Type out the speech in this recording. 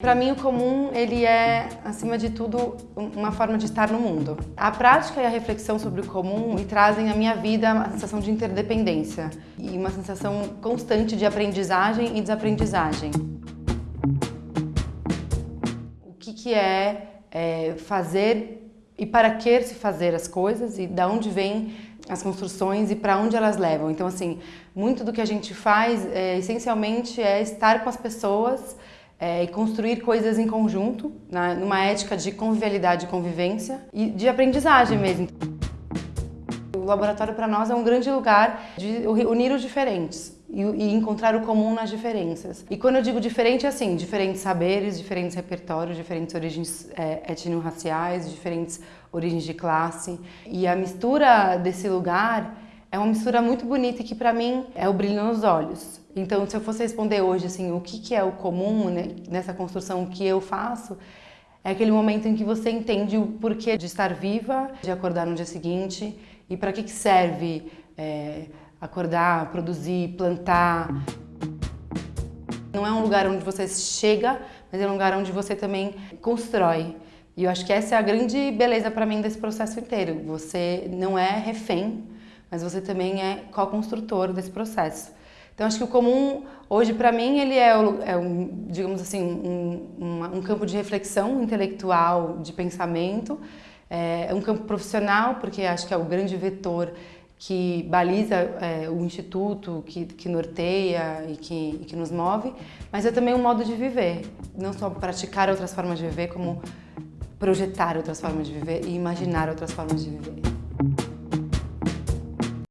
Para mim, o comum, ele é, acima de tudo, uma forma de estar no mundo. A prática e a reflexão sobre o comum me trazem à minha vida uma sensação de interdependência e uma sensação constante de aprendizagem e desaprendizagem. O que, que é, é fazer e para que se fazer as coisas e da onde vem as construções e para onde elas levam. Então, assim, muito do que a gente faz, é, essencialmente, é estar com as pessoas é, e construir coisas em conjunto, né, numa ética de convivialidade e convivência e de aprendizagem mesmo. O laboratório para nós é um grande lugar de unir os diferentes e, e, encontrar o comum nas diferenças. E quando eu digo diferente, é assim, diferentes saberes, diferentes repertórios, diferentes origens é, etno-raciais, diferentes origens de classe. E a mistura desse lugar é uma mistura muito bonita e que para mim é o brilho nos olhos. Então, se eu fosse responder hoje assim, o que, que é o comum né, nessa construção que eu faço, é aquele momento em que você entende o porquê de estar viva, de acordar no dia seguinte e para que, que serve é, acordar, produzir, plantar. Não é um lugar onde você chega, mas é um lugar onde você também constrói. E eu acho que essa é a grande beleza para mim desse processo inteiro. Você não é refém mas você também é co-construtor desse processo. Então acho que o comum hoje para mim ele é, é, um, digamos assim, um, um, campo de reflexão intelectual, de pensamento, é, é, um campo profissional porque acho que é o grande vetor que baliza é, o instituto, que, que norteia e que, e que nos move, mas é também um modo de viver, não só praticar outras formas de viver, como projetar outras formas de viver e imaginar outras formas de viver.